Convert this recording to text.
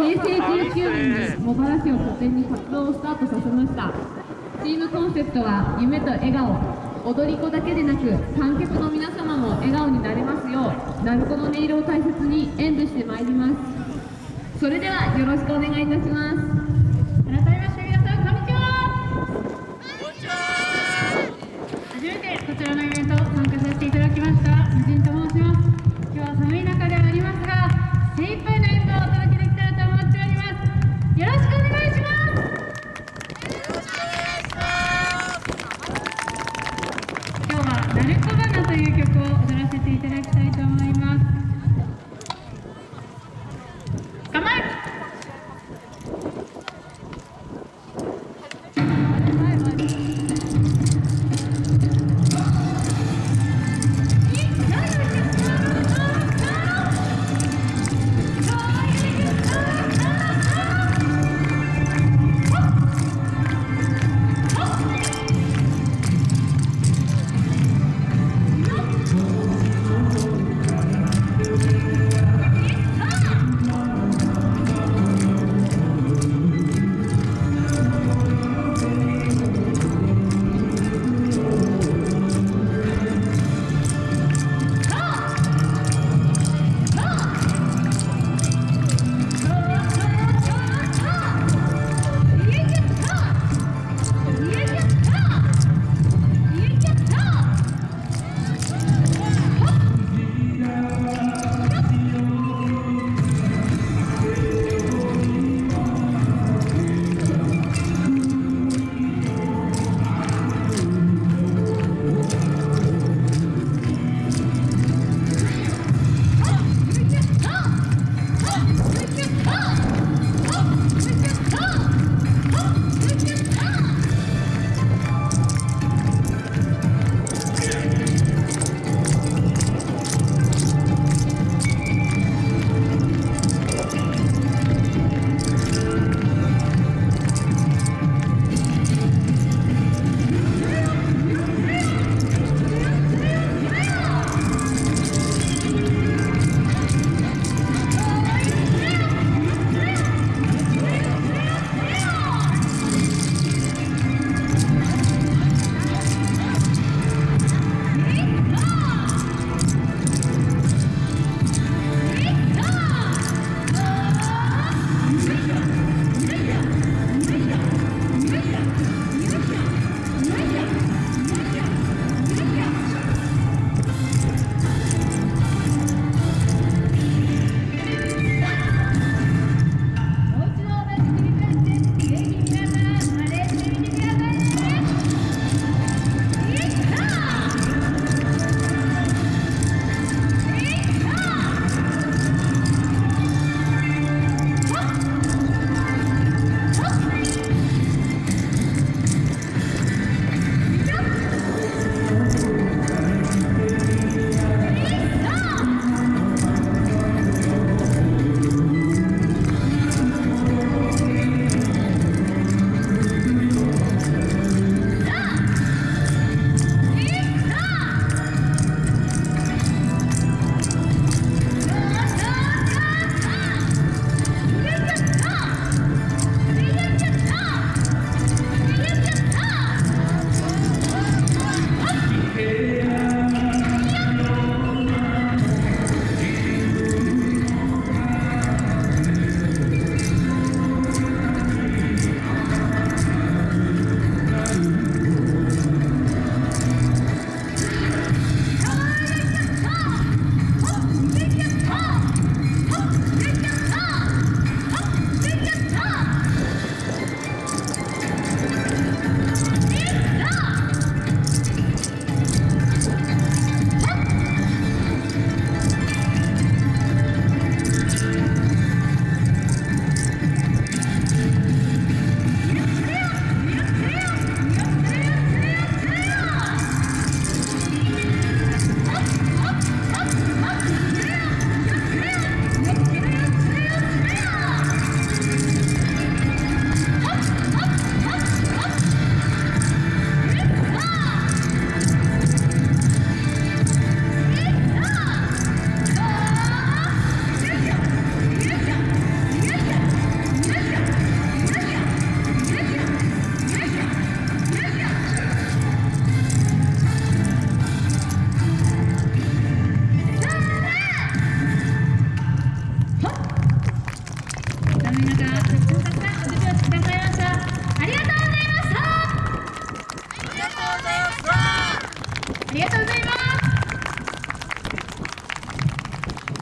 平成19年に茂原市を拠点に活動をスタートさせました。チームコンセプトは夢と笑顔。踊り子だけでなく観客の皆様も笑顔になれますよう。鳴子の音色を大切に演舞してまいります。それではよろしくお願いいたします。改めまして皆さんこんにちは。初めてこちらのイベント参加させていただきました。無人と申します。今日は寒い中ではありますが精一杯の演舞をお届けよろしくお願いします